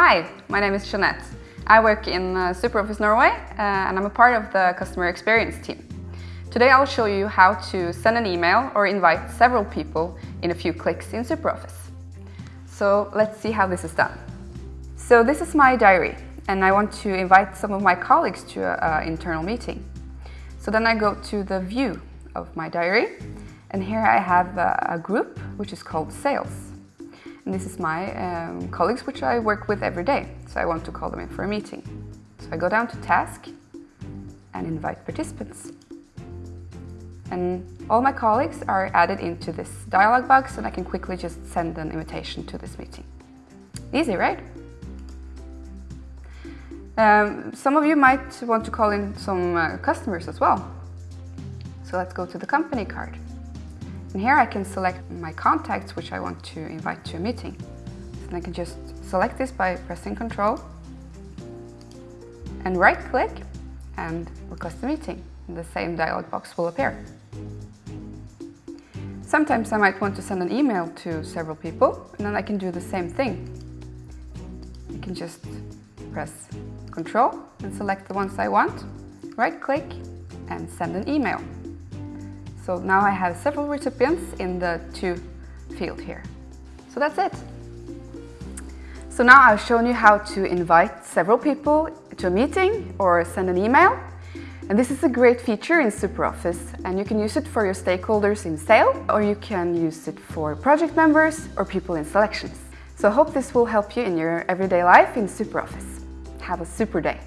Hi, my name is Jeanette. I work in uh, SuperOffice Norway uh, and I'm a part of the customer experience team. Today I'll show you how to send an email or invite several people in a few clicks in SuperOffice. So let's see how this is done. So this is my diary and I want to invite some of my colleagues to an internal meeting. So then I go to the view of my diary and here I have a, a group which is called sales. This is my um, colleagues which I work with every day, so I want to call them in for a meeting. So I go down to task and invite participants. And all my colleagues are added into this dialog box and I can quickly just send an invitation to this meeting. Easy, right? Um, some of you might want to call in some uh, customers as well. So let's go to the company card. And here I can select my contacts which I want to invite to a meeting. And I can just select this by pressing Control and right click and request a meeting. The same dialog box will appear. Sometimes I might want to send an email to several people and then I can do the same thing. I can just press Control and select the ones I want, right click and send an email. So now I have several recipients in the to field here. So that's it. So now I've shown you how to invite several people to a meeting or send an email. And this is a great feature in SuperOffice and you can use it for your stakeholders in sale or you can use it for project members or people in selections. So I hope this will help you in your everyday life in SuperOffice. Have a super day.